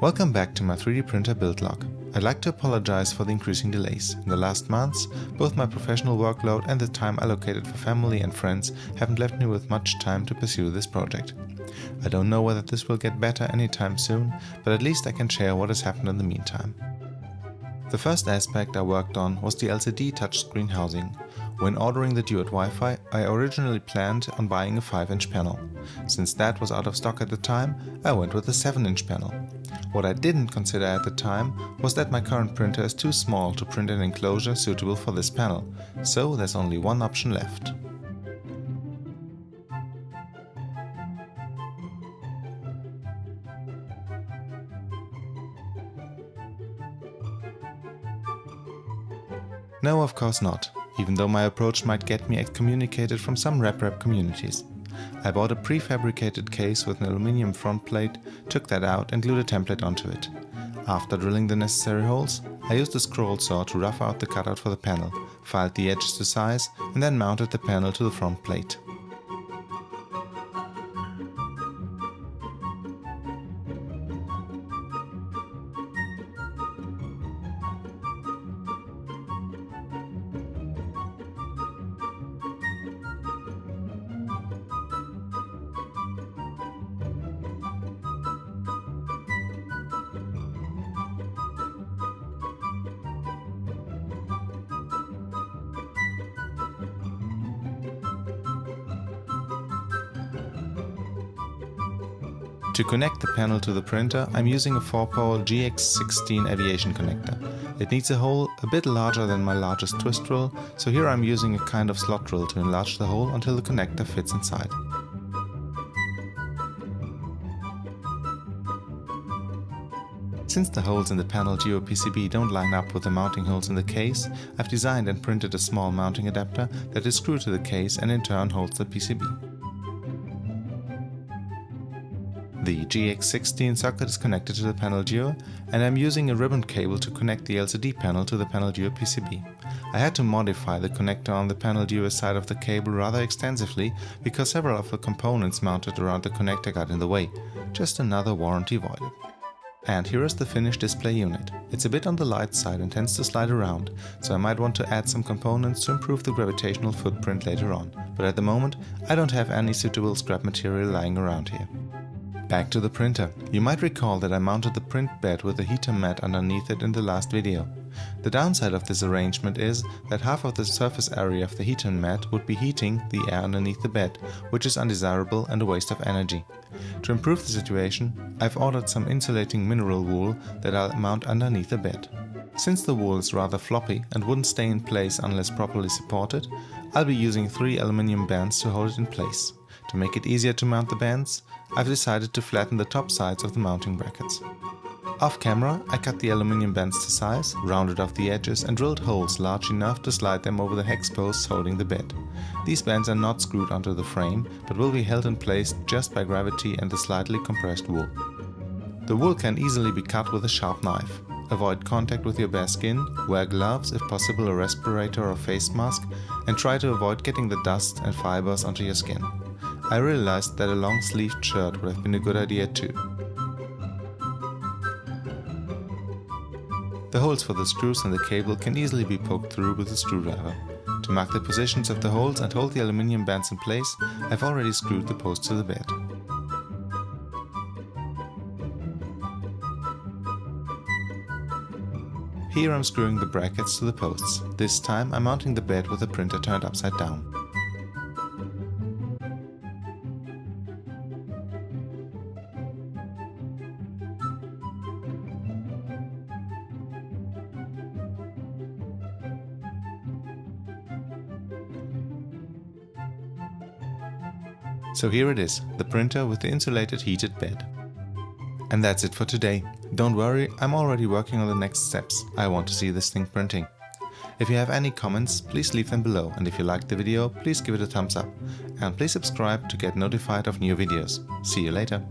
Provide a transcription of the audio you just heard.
Welcome back to my 3D printer build log. I'd like to apologize for the increasing delays. In the last months, both my professional workload and the time allocated for family and friends haven't left me with much time to pursue this project. I don't know whether this will get better anytime soon, but at least I can share what has happened in the meantime. The first aspect I worked on was the LCD touchscreen housing. When ordering the Duet Wi-Fi, I originally planned on buying a 5-inch panel. Since that was out of stock at the time, I went with a 7-inch panel. What I didn't consider at the time was that my current printer is too small to print an enclosure suitable for this panel, so there's only one option left. No, of course not, even though my approach might get me excommunicated from some RepRap communities. I bought a prefabricated case with an aluminium front plate, took that out and glued a template onto it. After drilling the necessary holes, I used a scroll saw to rough out the cutout for the panel, filed the edges to size and then mounted the panel to the front plate. To connect the panel to the printer, I'm using a 4-pole GX16 aviation connector. It needs a hole a bit larger than my largest twist drill, so here I'm using a kind of slot drill to enlarge the hole until the connector fits inside. Since the holes in the PanelDue PCB don't line up with the mounting holes in the case, I've designed and printed a small mounting adapter that is screwed to the case and in turn holds the PCB. The GX16 socket is connected to the PanelDue and I'm using a ribbon cable to connect the LCD panel to the PanelDue PCB. I had to modify the connector on the PanelDue side of the cable rather extensively because several of the components mounted around the connector got in the way. Just another warranty voided. And here is the finished display unit. It's a bit on the light side and tends to slide around, so I might want to add some components to improve the gravitational footprint later on, but at the moment I don't have any suitable scrap material lying around here. Back to the printer. You might recall that I mounted the print bed with a heater mat underneath it in the last video. The downside of this arrangement is that half of the surface area of the heater mat would be heating the air underneath the bed, which is undesirable and a waste of energy. To improve the situation, I've ordered some insulating mineral wool that I'll mount underneath the bed. Since the wool is rather floppy and wouldn't stay in place unless properly supported, I'll be using three aluminium bands to hold it in place. To make it easier to mount the bands, I've decided to flatten the top sides of the mounting brackets. Off camera, I cut the aluminium bands to size, rounded off the edges and drilled holes large enough to slide them over the hex posts holding the bed. These bands are not screwed onto the frame, but will be held in place just by gravity and the slightly compressed wool. The wool can easily be cut with a sharp knife. Avoid contact with your bare skin, wear gloves, if possible a respirator or face mask, and try to avoid getting the dust and fibers onto your skin. I realized that a long sleeved shirt would have been a good idea too. The holes for the screws and the cable can easily be poked through with a screwdriver. To mark the positions of the holes and hold the aluminium bands in place, I've already screwed the posts to the bed. Here I'm screwing the brackets to the posts. This time I'm mounting the bed with the printer turned upside down. So here it is, the printer with the insulated heated bed. And that's it for today. Don't worry, I'm already working on the next steps. I want to see this thing printing. If you have any comments, please leave them below and if you liked the video, please give it a thumbs up. And please subscribe to get notified of new videos. See you later.